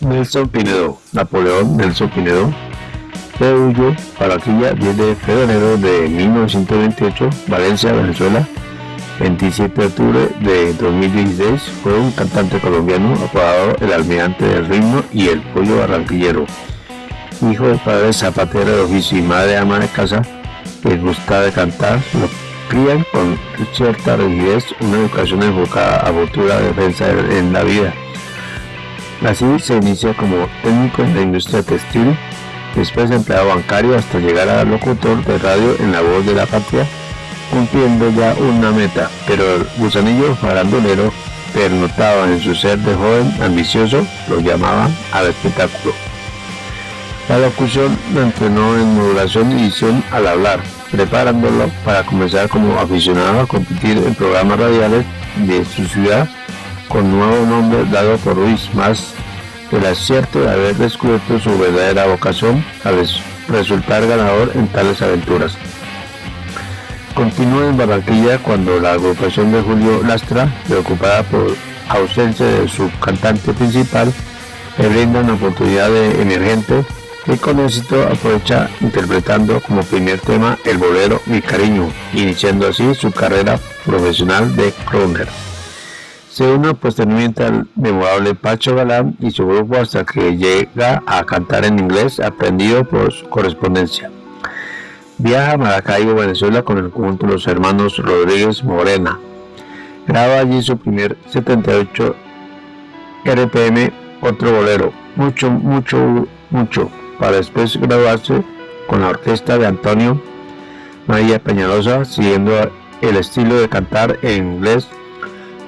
Nelson Pinedo, Napoleón Nelson Pinedo, de Huyo, Barranquilla, 10 de febrero de 1928, Valencia, Venezuela, 27 de octubre de 2016, fue un cantante colombiano apodado el almirante del ritmo y el pollo barranquillero. Hijo de padre zapatero de oficio y madre ama de casa, que gusta de cantar, lo crían con cierta rigidez una educación enfocada a futura defensa en la vida. Así se inicia como técnico en la industria textil, después empleado bancario hasta llegar a locutor de radio en la voz de la patria, cumpliendo ya una meta, pero el gusanillo farandulero pernotaba en su ser de joven ambicioso, lo llamaban al espectáculo. La locución lo entrenó en modulación y edición al hablar, preparándolo para comenzar como aficionado a competir en programas radiales de su ciudad con nuevo nombre dado por Ruiz, más del acierto de haber descubierto su verdadera vocación al resultar ganador en tales aventuras. Continúa en Barranquilla cuando la agrupación de Julio Lastra, preocupada por ausencia de su cantante principal, le brinda una oportunidad de emergente con éxito aprovecha interpretando como primer tema el bolero Mi Cariño, iniciando así su carrera profesional de crooner. Se une posteriormente al memorable Pacho Galán y su grupo hasta que llega a cantar en inglés aprendido por su correspondencia. Viaja a Maracaibo, Venezuela con el conjunto de los hermanos Rodríguez Morena. Graba allí su primer 78 RPM, otro bolero, mucho, mucho, mucho, para después graduarse con la orquesta de Antonio María Peñalosa, siguiendo el estilo de cantar en inglés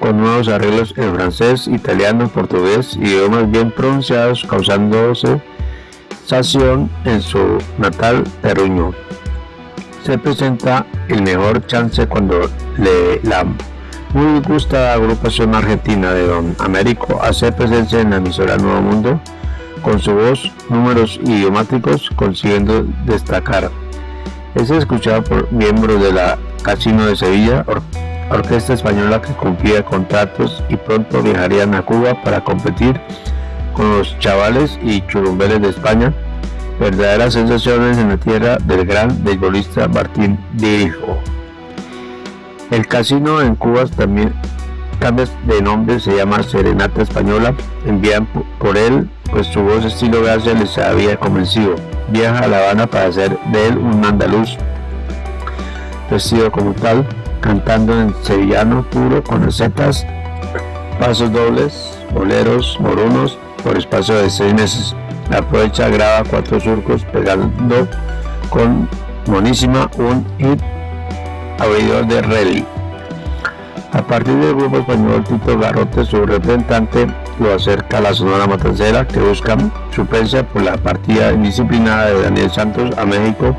con nuevos arreglos en francés, italiano, portugués, idiomas bien pronunciados, causándose sación en su natal Peruño. Se presenta el mejor chance cuando le, la muy gustada agrupación argentina de Don Américo hace presencia en la emisora Nuevo Mundo con su voz, números idiomáticos, consiguiendo destacar. Es escuchado por miembros de la Casino de Sevilla, orquesta española que cumplía contratos y pronto viajarían a Cuba para competir con los chavales y churumbeles de España, verdaderas sensaciones en la tierra del gran beisbolista Martín Dirijo. El casino en Cuba también cambia de nombre, se llama Serenata Española, envían por él pues su voz estilo García les había convencido. Viaja a La Habana para hacer de él un andaluz vestido como tal, cantando en sevillano puro con recetas, pasos dobles, boleros, morunos por espacio de seis meses. Aprovecha, graba cuatro surcos pegando con monísima un hit abridor de rally. A partir del grupo español Tito Garrote, su representante lo acerca a la Sonora Matancera que busca suplencia por la partida indisciplinada de Daniel Santos a México,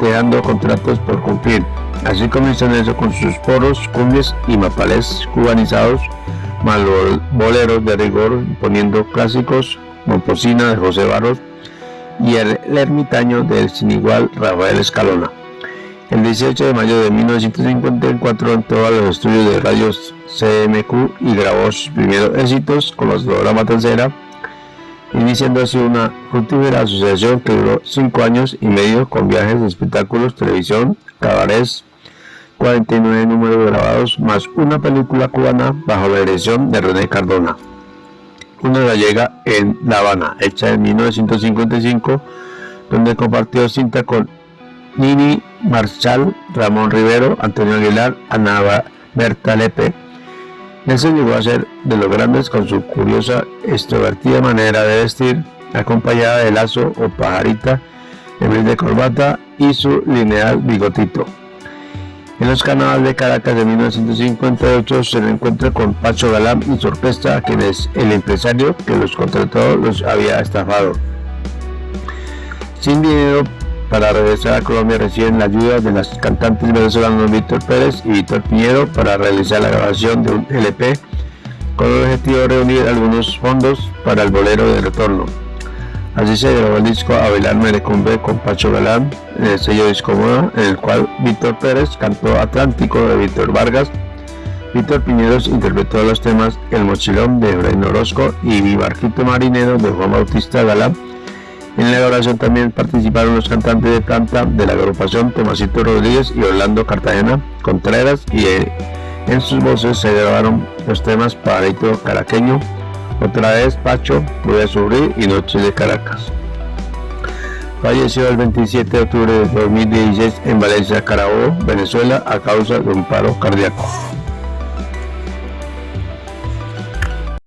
dejando contratos por cumplir. Así comienzan eso con sus poros, cumbias y mapales cubanizados, más boleros de rigor, poniendo clásicos, Momposina de José Barros y el, ermitaño del sin igual Rafael Escalona. El 18 de mayo de 1954 entró a los estudios de radios CMQ y grabó sus primeros éxitos con los la Matancera, iniciando así una fructífera asociación que duró cinco años y medio con viajes, espectáculos, televisión, cabarets, 49 números grabados, más una película cubana bajo la dirección de René Cardona. Una gallega en La Habana, hecha en 1955, donde compartió cinta con Nini Marchal, Ramón Rivero, Antonio Aguilar, Ana Berta Lepe. Nelson llegó a ser de los grandes con su curiosa, extrovertida manera de vestir, acompañada de lazo o pajarita en vez de corbata y su lineal bigotito. En los canales de Caracas de 1958 se le encuentra con Pacho Galán y su orquesta, quien es el empresario que los contrató los había estafado. Sin dinero para regresar a Colombia reciben la ayuda de las cantantes venezolanos Víctor Pérez y Víctor Piñero para realizar la grabación de un LP con el objetivo de reunir algunos fondos para el bolero de retorno. Así se grabó el disco Abelar Merecumbe con Pacho Galán el sello Disco Moda, en el cual Víctor Pérez cantó Atlántico de Víctor Vargas, Víctor Piñeros interpretó los temas El Mochilón de Efraín Orozco y Mi Barquito Marinero de Juan Bautista Galán. En la elaboración también participaron los cantantes de planta de la agrupación Tomasito Rodríguez y Orlando Cartagena Contreras y eh, en sus voces se grabaron los temas Pajarito Caraqueño, otra vez Pacho, Voy a y Noche de Caracas. Falleció el 27 de octubre de 2016 en Valencia, Carabobo, Venezuela, a causa de un paro cardíaco.